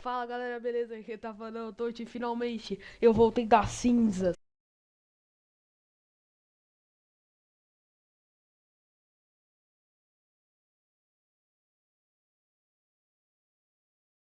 Fala galera, beleza? Aqui tá falando, é Totti, finalmente eu voltei da cinza